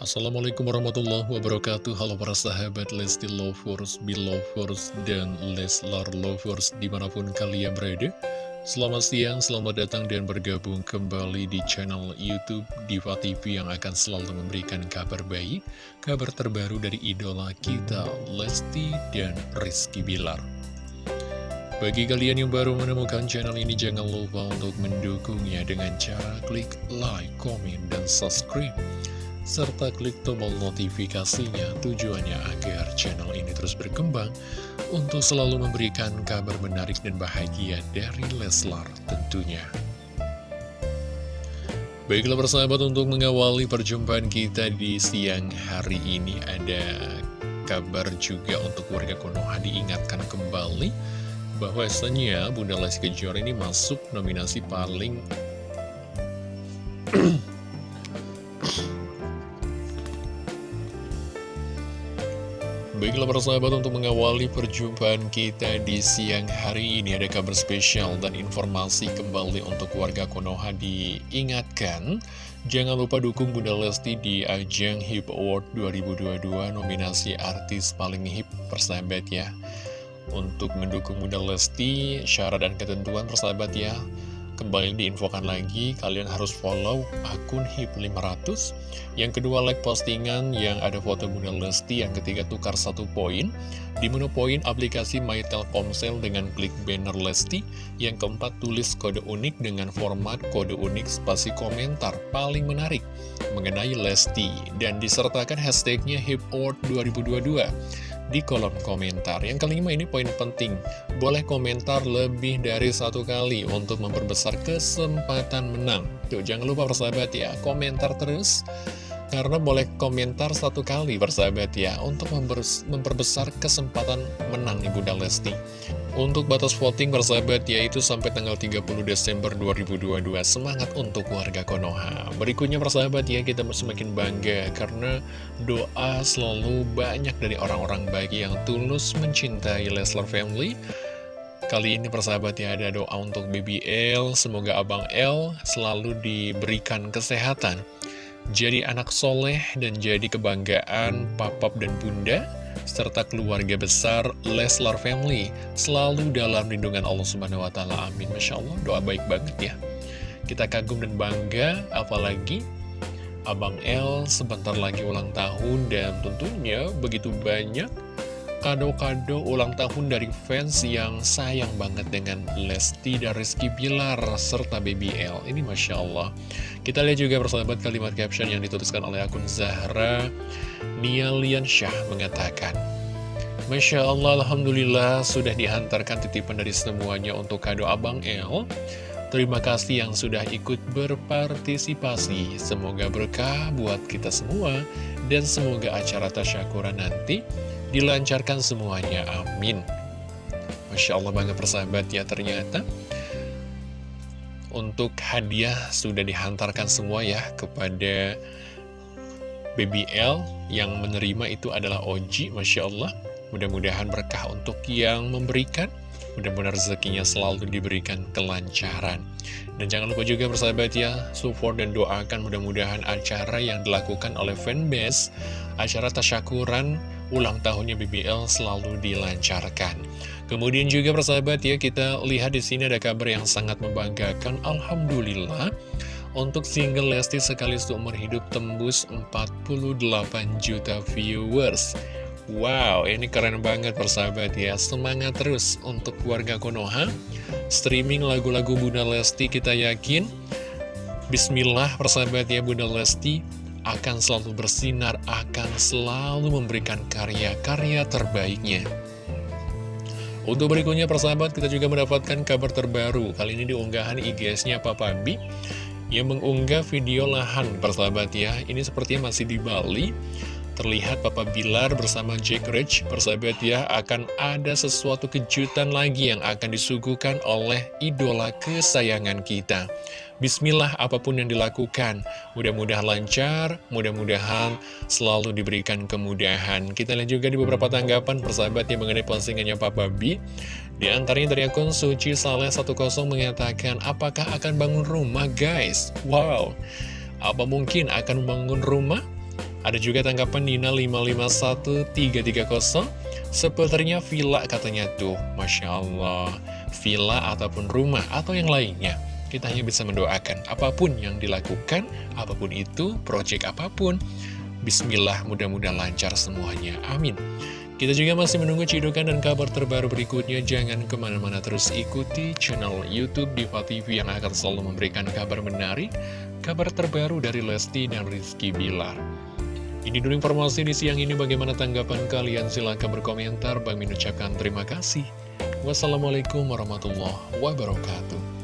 Assalamualaikum warahmatullahi wabarakatuh. Halo para sahabat Lesti Lovers, Belovers, dan Leslar Lovers di mana pun kalian berada. Selamat siang, selamat datang dan bergabung kembali di channel Youtube Diva TV yang akan selalu memberikan kabar baik Kabar terbaru dari idola kita Lesti dan Rizky Bilar. Bagi kalian yang baru menemukan channel ini, jangan lupa untuk mendukungnya dengan cara klik like, komen, dan subscribe serta klik tombol notifikasinya tujuannya agar channel ini terus berkembang untuk selalu memberikan kabar menarik dan bahagia dari Leslar tentunya. Baiklah persahabat untuk mengawali perjumpaan kita di siang hari ini ada kabar juga untuk warga Konoha diingatkan kembali bahwasanya Bunda Lesti Kejora ini masuk nominasi paling Baiklah para sahabat untuk mengawali perjumpaan kita di siang hari ini ada kabar spesial dan informasi kembali untuk warga Konoha diingatkan. Jangan lupa dukung Bunda Lesti di ajang HIP Award 2022 nominasi artis paling hip persahabat ya. Untuk mendukung Bunda Lesti syarat dan ketentuan persahabat ya Kembali diinfokan lagi, kalian harus follow akun HIP 500 Yang kedua, like postingan yang ada foto Bunda Lesti Yang ketiga, tukar satu poin. Di menu poin aplikasi My Telkomsel dengan klik banner Lesti. Yang keempat, tulis kode unik dengan format kode unik spasi komentar Paling menarik mengenai Lesti. Dan disertakan hashtagnya HIP Award 2022 di kolom komentar. Yang kelima ini poin penting, boleh komentar lebih dari satu kali untuk memperbesar kesempatan menang. Tuh, jangan lupa persahabat ya, komentar terus. Karena boleh komentar satu kali persahabat ya Untuk memperbesar kesempatan menang Ibu Lesti Untuk batas voting persahabat yaitu sampai tanggal 30 Desember 2022 Semangat untuk warga Konoha. Berikutnya persahabat ya kita semakin bangga Karena doa selalu banyak dari orang-orang baik yang tulus mencintai Leslar Family. Kali ini persahabat ya ada doa untuk BBL Semoga Abang L selalu diberikan kesehatan jadi anak soleh dan jadi kebanggaan papap dan bunda, serta keluarga besar Leslar Family, selalu dalam lindungan Allah Subhanahu Wa Taala. Amin. Masya Allah, doa baik banget ya. Kita kagum dan bangga, apalagi Abang L sebentar lagi ulang tahun dan tentunya begitu banyak kado-kado ulang tahun dari fans yang sayang banget dengan Lesti dan Rizky Bilar serta BBL. Ini Masya Allah. Kita lihat juga persahabat kalimat caption yang dituliskan oleh akun Zahra Nialian Syah mengatakan, Masya Allah, Alhamdulillah sudah dihantarkan titipan dari semuanya untuk kado Abang L. Terima kasih yang sudah ikut berpartisipasi. Semoga berkah buat kita semua dan semoga acara tasyakuran nanti dilancarkan semuanya, amin. Masya Allah bangga persahabat. Ya ternyata Untuk hadiah sudah dihantarkan semua ya kepada BBL Yang menerima itu adalah Oji, Masya Allah. Mudah-mudahan berkah untuk yang memberikan. Mudah-mudahan rezekinya selalu diberikan kelancaran. Dan jangan lupa juga persahabat ya Support dan doakan mudah-mudahan acara yang dilakukan oleh fanbase Acara tasyakuran ulang tahunnya BBL selalu dilancarkan. Kemudian juga persahabat ya, kita lihat di sini ada kabar yang sangat membanggakan. Alhamdulillah, untuk single Lesti sekali seumur hidup tembus 48 juta viewers. Wow, ini keren banget persahabat ya. Semangat terus untuk warga Konoha. Streaming lagu-lagu Bunda Lesti kita yakin. Bismillah persahabat ya Bunda Lesti akan selalu bersinar, akan selalu memberikan karya-karya terbaiknya. Untuk berikutnya persahabat kita juga mendapatkan kabar terbaru. Kali ini diunggahan IGS-nya Papa B Yang mengunggah video lahan persahabat ya. Ini sepertinya masih di Bali Terlihat Papa Bilar bersama Jack Rich persahabat ya Akan ada sesuatu kejutan lagi yang akan disuguhkan oleh idola kesayangan kita Bismillah apa pun yang dilakukan Mudah-mudahan lancar, mudah-mudahan selalu diberikan kemudahan Kita lihat juga di beberapa tanggapan persahabat yang mengenai postingannya Papa B Di antaranya dari akun Suci Saleh 10 mengatakan Apakah akan bangun rumah guys? Wow Apa mungkin akan membangun rumah? Ada juga tanggapan Nina 551330 Sepertinya villa katanya. Tuh Masya Allah. Villa ataupun rumah atau yang lainnya. Kita hanya bisa mendoakan Apa pun yang dilakukan Apa pun itu, project apa pun. Bismillah mudah-mudahan lancar semuanya. Amin. Kita juga masih menunggu cidukan dan kabar terbaru berikutnya. Jangan ke mana-mana terus ikuti channel Youtube Diva TV yang akan selalu memberikan kabar menarik, kabar terbaru dari Lesti dan Rizky Bilar. Ini dulu informasi di siang ini. Bagaimana tanggapan kalian? Silahkan berkomentar. Bang mengucapkan terima kasih. Wassalamualaikum warahmatullahi wabarakatuh